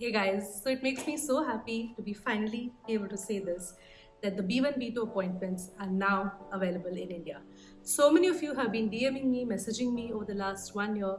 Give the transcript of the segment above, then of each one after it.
Hey guys, so it makes me so happy to be finally able to say this that the B1 B2 appointments are now available in India. So many of you have been DMing me, messaging me over the last one year,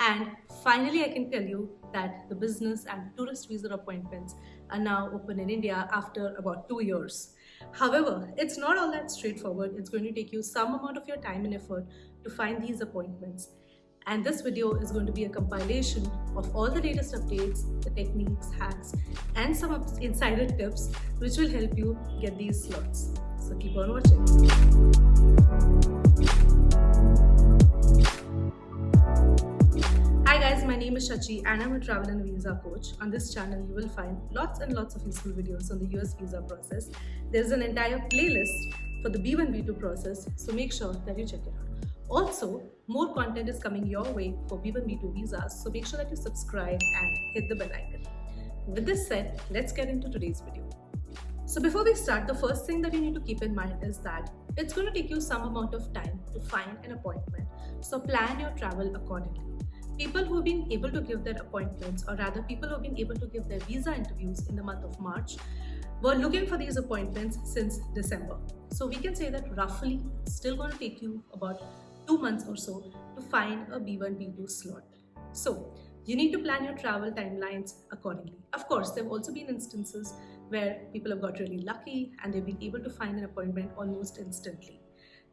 and finally I can tell you that the business and tourist visa appointments are now open in India after about two years. However, it's not all that straightforward. It's going to take you some amount of your time and effort to find these appointments and this video is going to be a compilation of all the latest updates, the techniques, hacks and some insider tips which will help you get these slots. So keep on watching. Hi guys, my name is Shachi and I'm a travel and visa coach. On this channel, you will find lots and lots of useful videos on the US visa process. There's an entire playlist for the B1 B2 process, so make sure that you check it out. Also, more content is coming your way for B1 B2 visas, so make sure that you subscribe and hit the bell icon. With this said, let's get into today's video. So before we start, the first thing that you need to keep in mind is that it's going to take you some amount of time to find an appointment, so plan your travel accordingly. People who have been able to give their appointments, or rather people who have been able to give their visa interviews in the month of March, were looking for these appointments since December. So we can say that roughly it's still going to take you about two months or so to find a B1, B2 slot. So you need to plan your travel timelines accordingly. Of course, there have also been instances where people have got really lucky and they've been able to find an appointment almost instantly.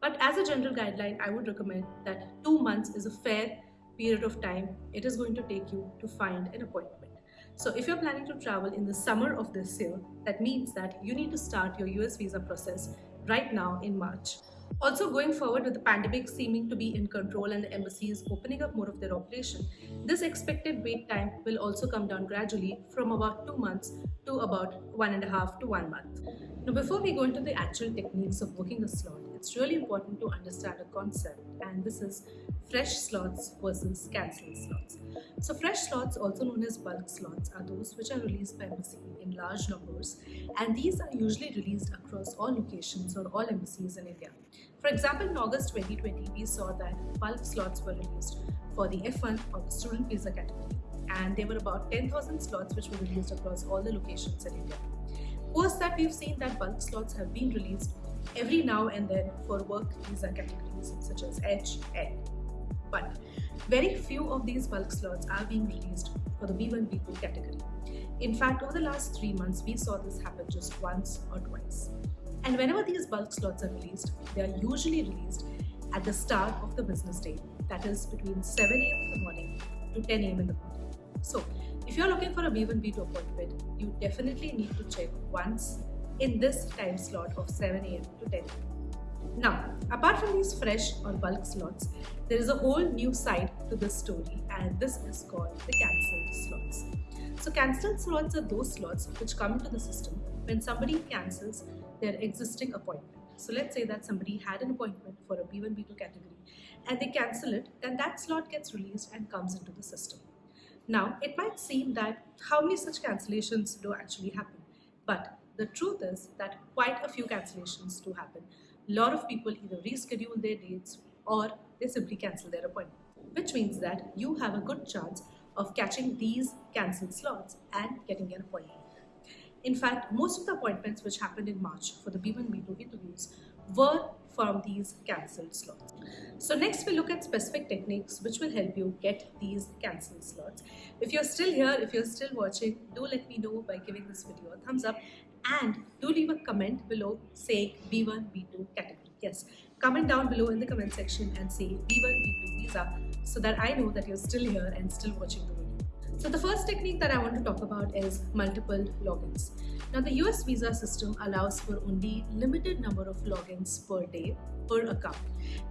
But as a general guideline, I would recommend that two months is a fair period of time it is going to take you to find an appointment. So if you're planning to travel in the summer of this year, that means that you need to start your US visa process right now in March. Also going forward with the pandemic seeming to be in control and the embassies opening up more of their operation, this expected wait time will also come down gradually from about two months to about one and a half to one month. Now before we go into the actual techniques of booking a slot, it's really important to understand a concept and this is fresh slots versus cancelled slots. So fresh slots, also known as bulk slots, are those which are released by embassy in large numbers and these are usually released across all locations or all embassies in India. For example, in August 2020, we saw that bulk slots were released for the F1 or the student visa category and there were about 10,000 slots which were released across all the locations in India. Post that, we've seen that bulk slots have been released every now and then for work visa categories such as H, N. But very few of these bulk slots are being released for the B1, B2 category. In fact, over the last three months, we saw this happen just once or twice. And whenever these bulk slots are released, they are usually released at the start of the business day, that is between 7 a.m. in the morning to 10 a.m. in the morning. So, if you're looking for a B1, B2 appointment, you definitely need to check once in this time slot of 7 a.m. to 10 a.m. Now, apart from these fresh or bulk slots, there is a whole new side to this story and this is called the cancelled slots. So cancelled slots are those slots which come into the system when somebody cancels their existing appointment. So let's say that somebody had an appointment for a B1, B2 category and they cancel it, then that slot gets released and comes into the system. Now, it might seem that how many such cancellations do actually happen? But the truth is that quite a few cancellations do happen. A lot of people either reschedule their dates or they simply cancel their appointment, which means that you have a good chance of catching these cancelled slots and getting an appointment. In fact, most of the appointments which happened in March for the B1 B2 interviews were from these cancelled slots. So next we look at specific techniques which will help you get these cancelled slots. If you're still here, if you're still watching, do let me know by giving this video a thumbs up and do leave a comment below saying B1, B2 category. Yes, comment down below in the comment section and say B1, B2 visa so that I know that you're still here and still watching the video. So the first technique that I want to talk about is multiple logins. Now the US visa system allows for only limited number of logins per day per account.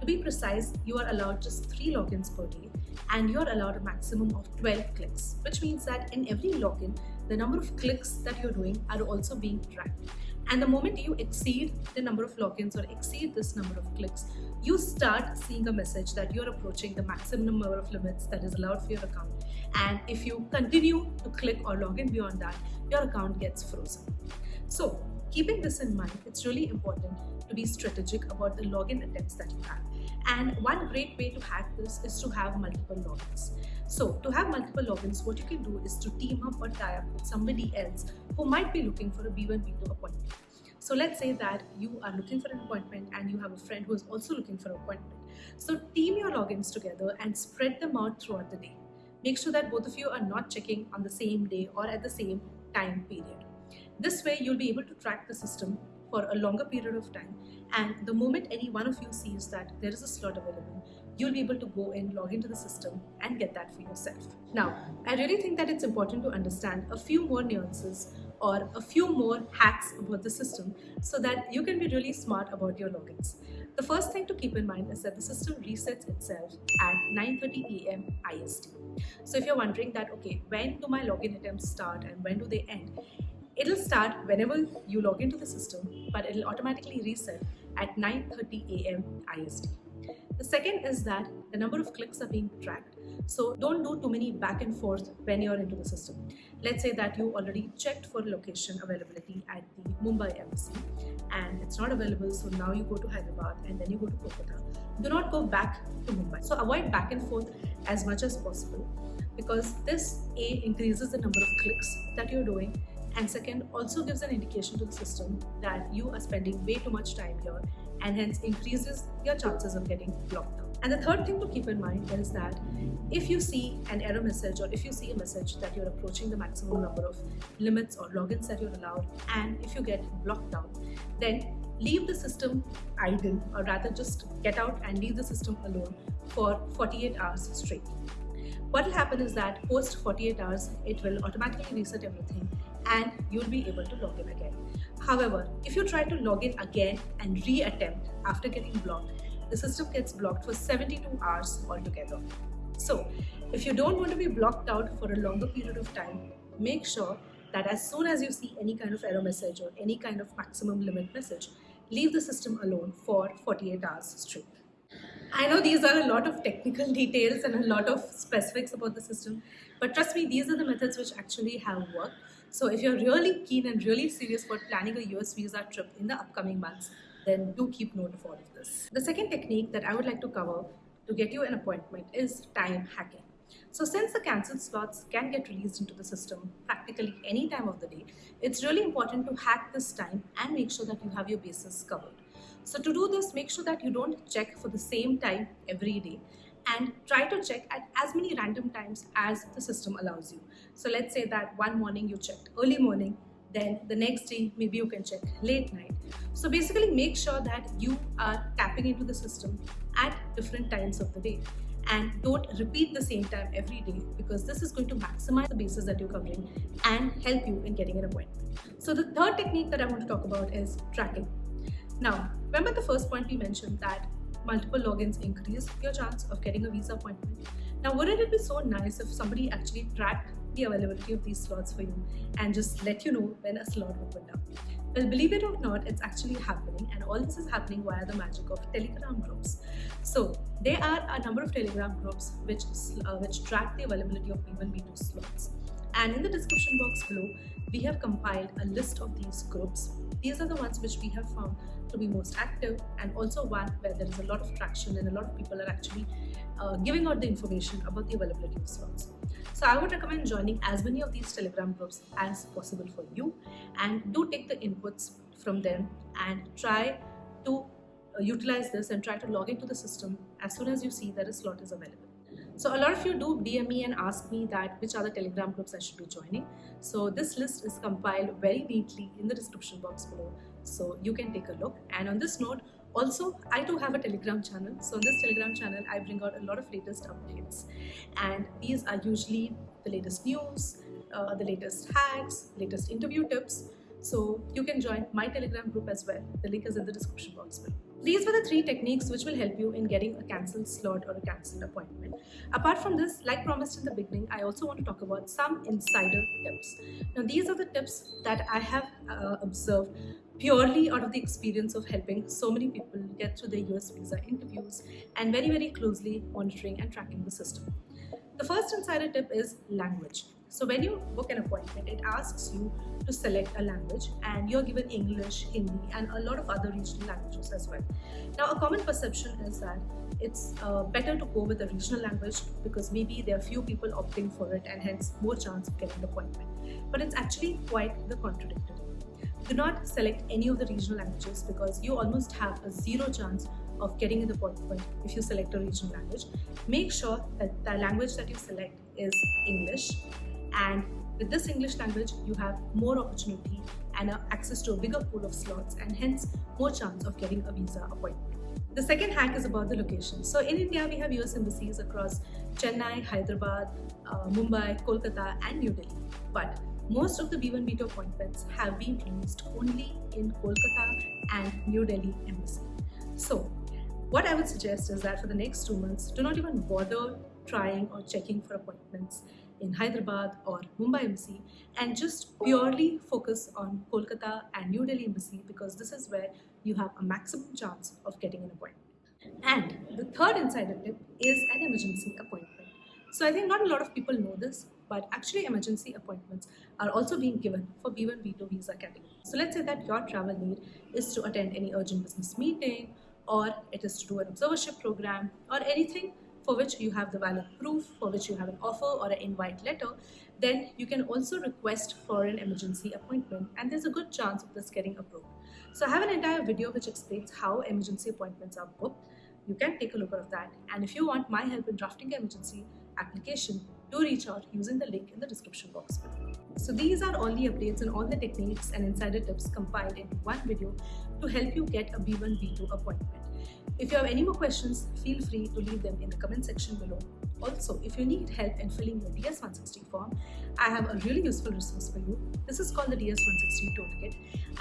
To be precise, you are allowed just 3 logins per day and you're allowed a maximum of 12 clicks, which means that in every login, the number of clicks that you're doing are also being tracked. And the moment you exceed the number of logins or exceed this number of clicks, you start seeing a message that you're approaching the maximum number of limits that is allowed for your account. And if you continue to click or log in beyond that, your account gets frozen. So keeping this in mind, it's really important to be strategic about the login attempts that you have. And one great way to hack this is to have multiple logins. So to have multiple logins, what you can do is to team up or tie up with somebody else who might be looking for a B1, B2 appointment. So let's say that you are looking for an appointment and you have a friend who is also looking for an appointment. So team your logins together and spread them out throughout the day. Make sure that both of you are not checking on the same day or at the same time period. This way you'll be able to track the system for a longer period of time and the moment any one of you sees that there is a slot available, you'll be able to go and log into the system and get that for yourself. Now, I really think that it's important to understand a few more nuances or a few more hacks about the system so that you can be really smart about your logins. The first thing to keep in mind is that the system resets itself at 9.30 a.m. IST. So if you're wondering that, okay, when do my login attempts start and when do they end? It'll start whenever you log into the system, but it'll automatically reset at 9.30 a.m. IST. The second is that the number of clicks are being tracked. So don't do too many back and forth when you're into the system. Let's say that you already checked for location availability at the Mumbai embassy and it's not available. So now you go to Hyderabad and then you go to Kolkata. Do not go back to Mumbai. So avoid back and forth as much as possible because this A increases the number of clicks that you're doing and second also gives an indication to the system that you are spending way too much time here and hence increases your chances of getting blocked out. And the third thing to keep in mind is that if you see an error message or if you see a message that you're approaching the maximum number of limits or logins that you're allowed and if you get blocked out, then leave the system idle or rather just get out and leave the system alone for 48 hours straight. What will happen is that post 48 hours, it will automatically reset everything and you'll be able to log in again. However, if you try to log in again and re-attempt after getting blocked, the system gets blocked for 72 hours altogether. So, if you don't want to be blocked out for a longer period of time, make sure that as soon as you see any kind of error message or any kind of maximum limit message, leave the system alone for 48 hours straight. I know these are a lot of technical details and a lot of specifics about the system, but trust me, these are the methods which actually have worked. So if you're really keen and really serious about planning a US visa trip in the upcoming months, then do keep note of all of this. The second technique that I would like to cover to get you an appointment is time hacking. So since the cancelled slots can get released into the system practically any time of the day, it's really important to hack this time and make sure that you have your bases covered. So to do this, make sure that you don't check for the same time every day and try to check at as many random times as the system allows you. So let's say that one morning you checked early morning, then the next day maybe you can check late night. So basically make sure that you are tapping into the system at different times of the day and don't repeat the same time every day because this is going to maximize the bases that you're covering and help you in getting an appointment. So the third technique that I want to talk about is tracking. Now, remember the first point we mentioned that multiple logins increase your chance of getting a visa appointment. Now, wouldn't it be so nice if somebody actually tracked the availability of these slots for you and just let you know when a slot opened up? Well, believe it or not, it's actually happening, and all this is happening via the magic of Telegram groups. So, there are a number of Telegram groups which uh, which track the availability of B1 B2 slots. And in the description box below, we have compiled a list of these groups. These are the ones which we have found to be most active and also one where there is a lot of traction and a lot of people are actually uh, giving out the information about the availability of slots. So I would recommend joining as many of these telegram groups as possible for you and do take the inputs from them and try to uh, utilize this and try to log into the system as soon as you see that a slot is available. So a lot of you do DM me and ask me that which other telegram groups I should be joining. So this list is compiled very neatly in the description box below. So you can take a look. And on this note, also I do have a telegram channel. So on this telegram channel, I bring out a lot of latest updates. And these are usually the latest news, uh, the latest hacks, latest interview tips. So you can join my telegram group as well. The link is in the description box below. These were the three techniques which will help you in getting a cancelled slot or a cancelled appointment. Apart from this, like promised in the beginning, I also want to talk about some insider tips. Now, these are the tips that I have uh, observed purely out of the experience of helping so many people get through their US visa interviews and very, very closely monitoring and tracking the system. The first insider tip is language. So when you book an appointment, it asks you to select a language and you're given English, Hindi and a lot of other regional languages as well. Now a common perception is that it's uh, better to go with a regional language because maybe there are few people opting for it and hence more chance of getting the appointment. But it's actually quite the contradictory. Do not select any of the regional languages because you almost have a zero chance of getting in the appointment if you select a regional language. Make sure that the language that you select is English and with this English language you have more opportunity and access to a bigger pool of slots and hence more chance of getting a visa appointment. The second hack is about the location. So in India, we have US embassies across Chennai, Hyderabad, uh, Mumbai, Kolkata and New Delhi. But most of the B1 B2 appointments have been released only in Kolkata and New Delhi embassy. So what I would suggest is that for the next two months, do not even bother trying or checking for appointments in Hyderabad or Mumbai embassy and just purely focus on Kolkata and New Delhi embassy because this is where you have a maximum chance of getting an appointment. And the third insider tip is an emergency appointment. So I think not a lot of people know this, but actually emergency appointments are also being given for B1, B2 visa category. So let's say that your travel need is to attend any urgent business meeting or it is to do an observership program or anything for which you have the valid proof, for which you have an offer or an invite letter, then you can also request for an emergency appointment and there's a good chance of this getting approved. So I have an entire video which explains how emergency appointments are booked. You can take a look at that and if you want my help in drafting emergency application, do reach out using the link in the description box below. So these are all the updates and all the techniques and insider tips compiled in one video to help you get a B1, B2 appointment. If you have any more questions, feel free to leave them in the comment section below. Also, if you need help in filling your DS160 form, I have a really useful resource for you. This is called the DS160 Toolkit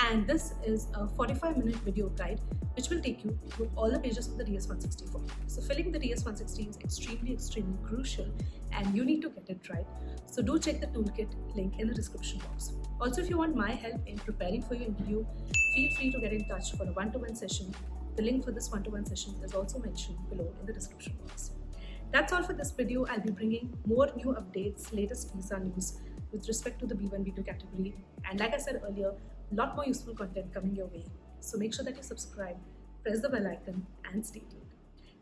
and this is a 45 minute video guide which will take you through all the pages of the DS160 form. So filling the DS160 is extremely, extremely crucial and you need to get it right. So do check the toolkit link in the description box. Also, if you want my help in preparing for your interview, feel free to get in touch for a one-to-one -one session the link for this one-to-one -one session is also mentioned below in the description box. That's all for this video. I'll be bringing more new updates, latest visa news with respect to the B1, B2 category. And like I said earlier, a lot more useful content coming your way. So make sure that you subscribe, press the bell icon and stay tuned.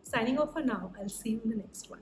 Signing off for now, I'll see you in the next one.